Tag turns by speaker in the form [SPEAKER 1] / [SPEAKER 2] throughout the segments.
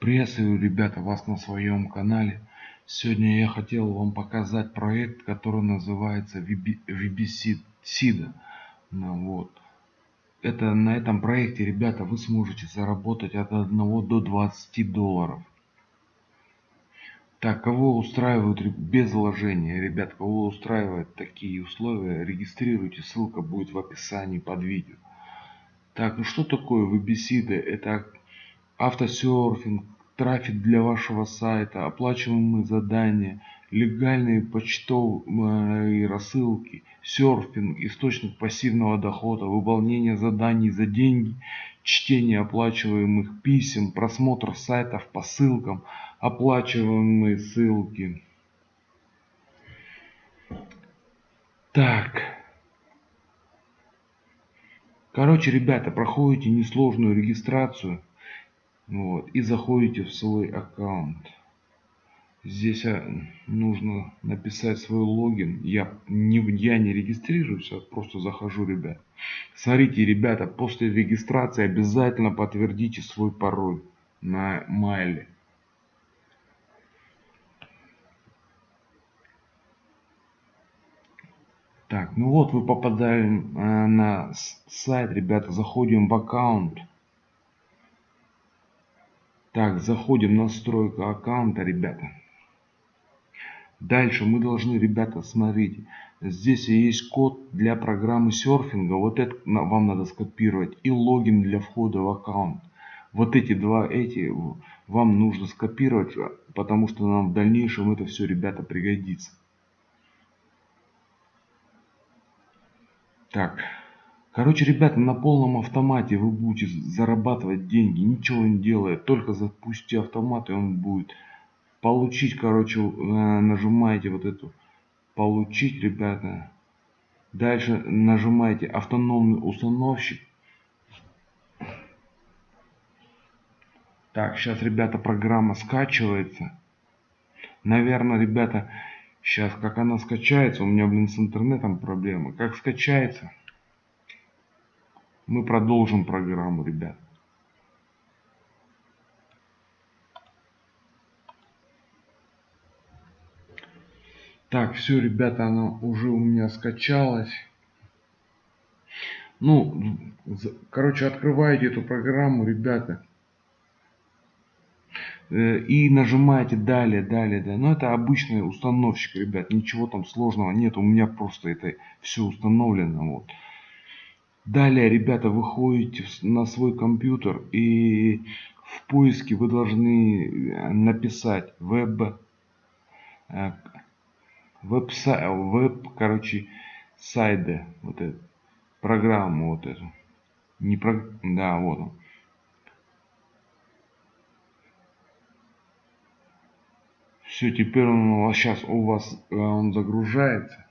[SPEAKER 1] Приветствую, ребята, вас на своем канале. Сегодня я хотел вам показать проект, который называется VBSIDA. Ну, вот. Это, на этом проекте, ребята, вы сможете заработать от 1 до 20 долларов. Так, кого устраивают без вложения, ребят, кого устраивают такие условия, регистрируйте, ссылка будет в описании под видео. Так, ну что такое веб-беседы? Это автосерфинг, трафик для вашего сайта, оплачиваемые задания, легальные почтовые рассылки, серфинг, источник пассивного дохода, выполнение заданий за деньги, чтение оплачиваемых писем, просмотр сайтов по ссылкам, оплачиваемые ссылки. Так. Короче, ребята, проходите несложную регистрацию. Вот, и заходите в свой аккаунт. Здесь а, нужно написать свой логин. Я не, я не регистрируюсь, а просто захожу, ребят. Смотрите, ребята, после регистрации обязательно подтвердите свой пароль на майле. Так, ну вот вы попадаем э, на сайт, ребята, заходим в аккаунт. Так, заходим в настройку аккаунта, ребята. Дальше мы должны, ребята, смотрите, здесь есть код для программы серфинга, вот это вам надо скопировать, и логин для входа в аккаунт. Вот эти два, эти вам нужно скопировать, потому что нам в дальнейшем это все, ребята, пригодится. Так, короче, ребята, на полном автомате вы будете зарабатывать деньги, ничего не делая, только запустите автомат и он будет получить, короче, э, нажимаете вот эту получить, ребята. Дальше нажимаете автономный установщик. Так, сейчас, ребята, программа скачивается. Наверное, ребята, сейчас как она скачается, у меня, блин, с интернетом проблемы. Как скачается, мы продолжим программу, ребят. Так, все, ребята, она уже у меня скачалась. Ну, короче, открываете эту программу, ребята. Э, и нажимаете далее, далее, далее. Но это обычный установщик, ребят. Ничего там сложного нет. У меня просто это все установлено. Вот. Далее, ребята, выходите на свой компьютер и в поиске вы должны э, написать веб э, веб, веб короче, сайды, вот эту, программу вот эту. Не про, да, вот он. Все, теперь он у вас сейчас у вас э, он загружается.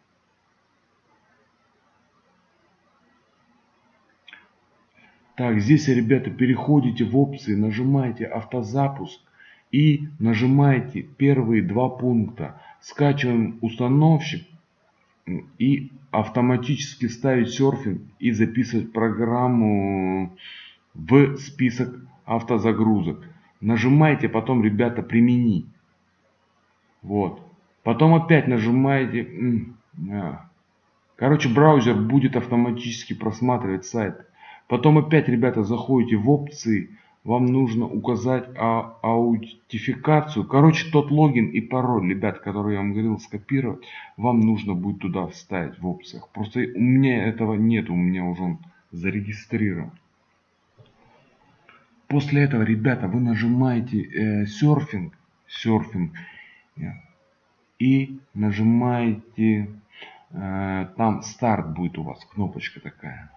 [SPEAKER 1] Так, здесь, ребята, переходите в опции, нажимаете автозапуск и нажимаете первые два пункта. Скачиваем установщик и автоматически ставить серфинг и записывать программу в список автозагрузок. Нажимаете потом, ребята, применить. Вот. Потом опять нажимаете. Короче, браузер будет автоматически просматривать сайт. Потом опять, ребята, заходите в опции вам нужно указать а, аутентификацию. Короче, тот логин и пароль, ребят, который я вам говорил скопировать, вам нужно будет туда вставить в опциях. Просто у меня этого нет, у меня уже он зарегистрирован. После этого, ребята, вы нажимаете э, серфинг, серфинг и нажимаете, э, там старт будет у вас, кнопочка такая.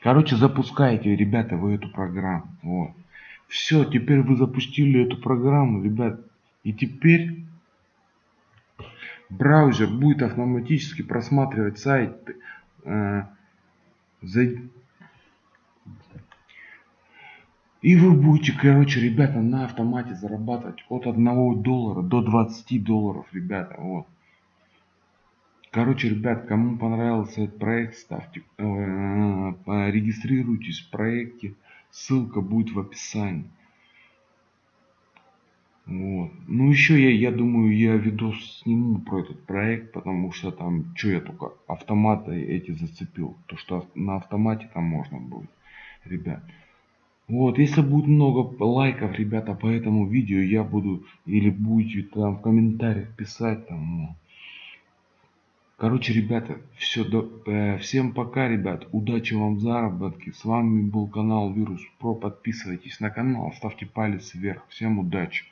[SPEAKER 1] Короче, запускаете, ребята, вы эту программу. Вот. Все, теперь вы запустили эту программу, ребят. И теперь браузер будет автоматически просматривать сайт. Э, за... И вы будете, короче, ребята, на автомате зарабатывать от 1 доллара до 20 долларов, ребята. Вот. Короче, ребят, кому понравился этот проект, ставьте, э, регистрируйтесь в проекте. Ссылка будет в описании. Вот. Ну еще я, я думаю, я видос сниму про этот проект, потому что там, что я только автоматы эти зацепил. То, что на автомате там можно будет, ребят. Вот, если будет много лайков, ребята, по этому видео, я буду, или будете там в комментариях писать, там, ну. Короче, ребята, все, э, всем пока, ребят, удачи вам в заработке. С вами был канал Вирус Про, подписывайтесь на канал, ставьте палец вверх. Всем удачи.